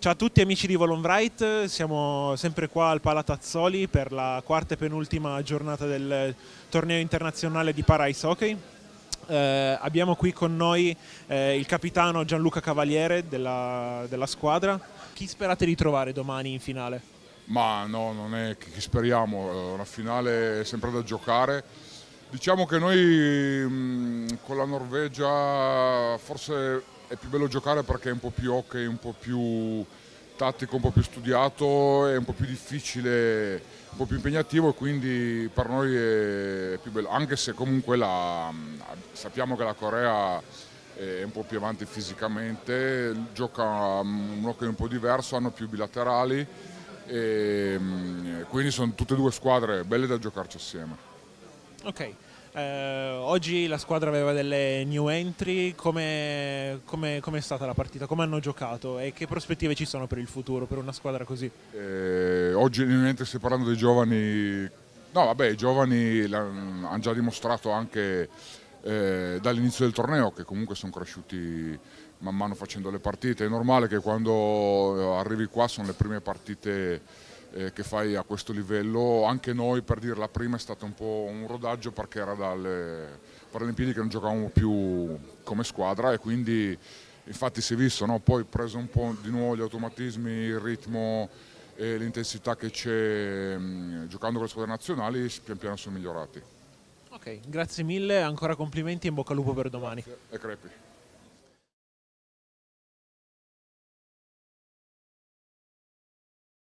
Ciao a tutti amici di Volonbright, siamo sempre qua al Palatazzoli per la quarta e penultima giornata del torneo internazionale di para hockey. Eh, abbiamo qui con noi eh, il capitano Gianluca Cavaliere della, della, squadra. Chi sperate di trovare domani in finale? Ma no, non è che speriamo, una finale è sempre da giocare. Diciamo che noi mh, con la Norvegia forse è più bello giocare perché è un po' più hockey, un po' più tattico, un po' più studiato, è un po' più difficile, un po' più impegnativo e quindi per noi è più bello, anche se comunque la, sappiamo che la Corea è un po' più avanti fisicamente, gioca un hockey un po' diverso, hanno più bilaterali e quindi sono tutte e due squadre belle da giocarci assieme. Ok. Eh, oggi la squadra aveva delle new entry, come è stata la partita? Come hanno giocato e che prospettive ci sono per il futuro per una squadra così? Eh, oggi mentre stai parlando dei giovani, no vabbè i giovani hanno già dimostrato anche eh, dall'inizio del torneo che comunque sono cresciuti man mano facendo le partite, è normale che quando arrivi qua sono le prime partite eh, che fai a questo livello, anche noi per dire la prima è stato un po' un rodaggio perché era dalle Paralimpiadi che non giocavamo più come squadra e quindi infatti si è visto, no? poi preso un po' di nuovo gli automatismi, il ritmo e l'intensità che c'è giocando con le squadre nazionali pian piano sono migliorati. Ok, grazie mille, ancora complimenti e in bocca al lupo per domani. Grazie. E crepi.